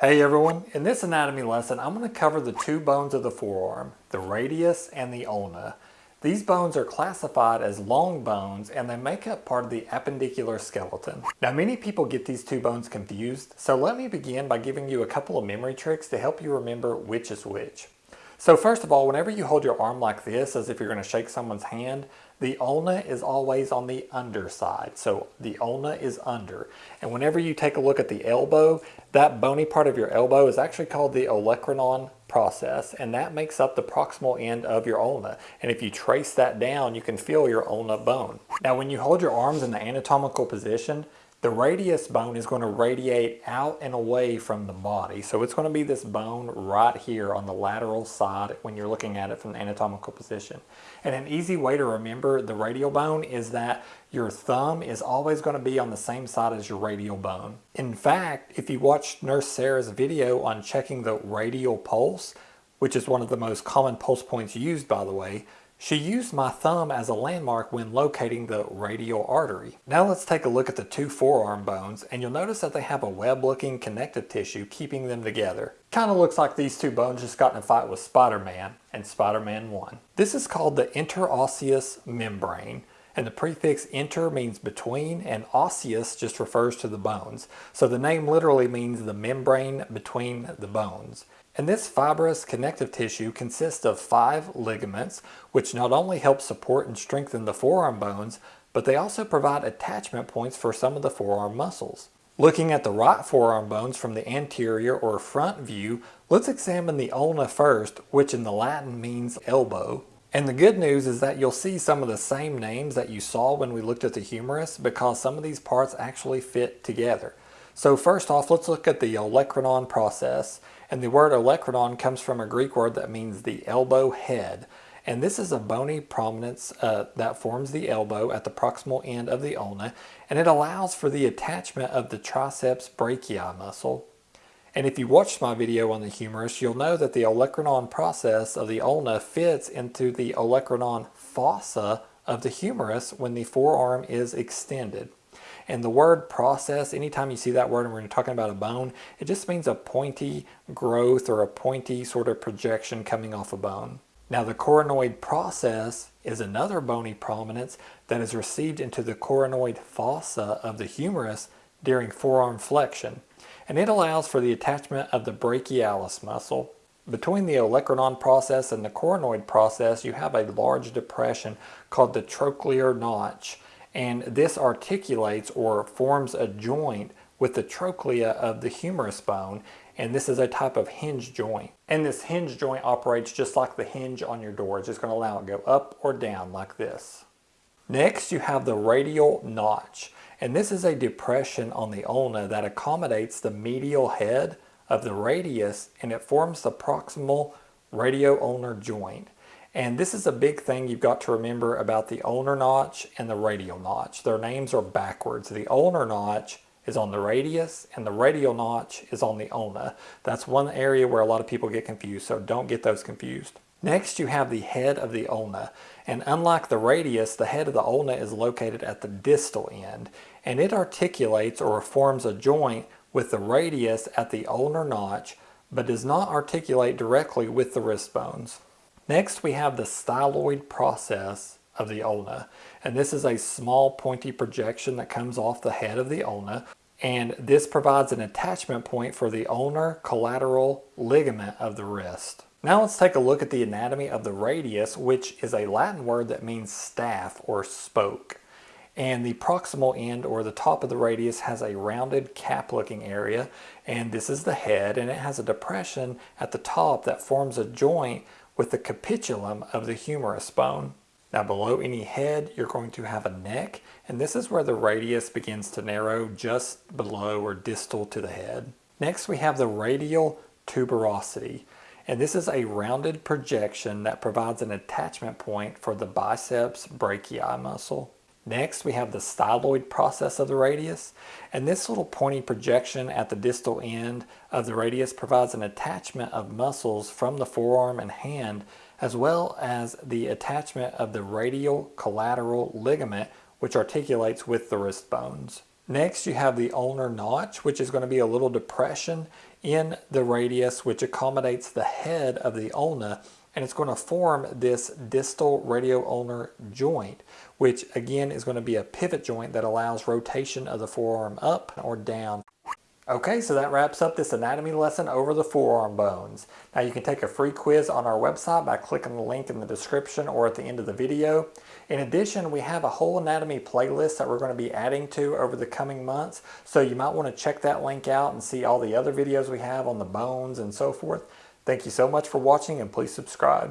Hey everyone, in this anatomy lesson I'm going to cover the two bones of the forearm, the radius and the ulna. These bones are classified as long bones and they make up part of the appendicular skeleton. Now many people get these two bones confused, so let me begin by giving you a couple of memory tricks to help you remember which is which. So first of all, whenever you hold your arm like this, as if you're going to shake someone's hand, the ulna is always on the underside. So the ulna is under. And whenever you take a look at the elbow, that bony part of your elbow is actually called the olecranon process, and that makes up the proximal end of your ulna. And if you trace that down, you can feel your ulna bone. Now when you hold your arms in the anatomical position, the radius bone is going to radiate out and away from the body. So it's going to be this bone right here on the lateral side when you're looking at it from the anatomical position. And an easy way to remember the radial bone is that your thumb is always going to be on the same side as your radial bone. In fact, if you watch Nurse Sarah's video on checking the radial pulse, which is one of the most common pulse points used by the way, she used my thumb as a landmark when locating the radial artery. Now let's take a look at the two forearm bones and you'll notice that they have a web looking connective tissue keeping them together. Kind of looks like these two bones just got in a fight with Spider-Man and Spider-Man won. This is called the interosseous membrane and the prefix inter means between and osseous just refers to the bones. So the name literally means the membrane between the bones. And this fibrous connective tissue consists of five ligaments, which not only help support and strengthen the forearm bones, but they also provide attachment points for some of the forearm muscles. Looking at the right forearm bones from the anterior or front view, let's examine the ulna first, which in the Latin means elbow. And the good news is that you'll see some of the same names that you saw when we looked at the humerus because some of these parts actually fit together. So first off, let's look at the olecranon process. And the word olecranon comes from a Greek word that means the elbow head. And this is a bony prominence uh, that forms the elbow at the proximal end of the ulna, and it allows for the attachment of the triceps brachii muscle. And if you watched my video on the humerus, you'll know that the olecranon process of the ulna fits into the olecranon fossa of the humerus when the forearm is extended. And the word process, anytime you see that word and we're talking about a bone, it just means a pointy growth or a pointy sort of projection coming off a bone. Now the coronoid process is another bony prominence that is received into the coronoid fossa of the humerus during forearm flexion. And it allows for the attachment of the brachialis muscle. Between the olecranon process and the coronoid process, you have a large depression called the trochlear notch and this articulates or forms a joint with the trochlea of the humerus bone and this is a type of hinge joint. And this hinge joint operates just like the hinge on your door. It's just going to allow it to go up or down like this. Next you have the radial notch and this is a depression on the ulna that accommodates the medial head of the radius and it forms the proximal radio-ulnar joint. And this is a big thing you've got to remember about the ulnar notch and the radial notch. Their names are backwards. The ulnar notch is on the radius and the radial notch is on the ulna. That's one area where a lot of people get confused, so don't get those confused. Next, you have the head of the ulna. And unlike the radius, the head of the ulna is located at the distal end. And it articulates or forms a joint with the radius at the ulnar notch, but does not articulate directly with the wrist bones. Next, we have the styloid process of the ulna. And this is a small pointy projection that comes off the head of the ulna. And this provides an attachment point for the ulnar collateral ligament of the wrist. Now let's take a look at the anatomy of the radius, which is a Latin word that means staff or spoke. And the proximal end or the top of the radius has a rounded cap looking area. And this is the head and it has a depression at the top that forms a joint with the capitulum of the humerus bone. Now below any head, you're going to have a neck, and this is where the radius begins to narrow just below or distal to the head. Next, we have the radial tuberosity, and this is a rounded projection that provides an attachment point for the biceps brachii muscle. Next, we have the styloid process of the radius, and this little pointy projection at the distal end of the radius provides an attachment of muscles from the forearm and hand, as well as the attachment of the radial collateral ligament, which articulates with the wrist bones. Next, you have the ulnar notch, which is going to be a little depression in the radius, which accommodates the head of the ulna, and it's going to form this distal radio-ulnar joint, which again is going to be a pivot joint that allows rotation of the forearm up or down. Okay, so that wraps up this anatomy lesson over the forearm bones. Now you can take a free quiz on our website by clicking the link in the description or at the end of the video. In addition, we have a whole anatomy playlist that we're going to be adding to over the coming months, so you might want to check that link out and see all the other videos we have on the bones and so forth. Thank you so much for watching and please subscribe.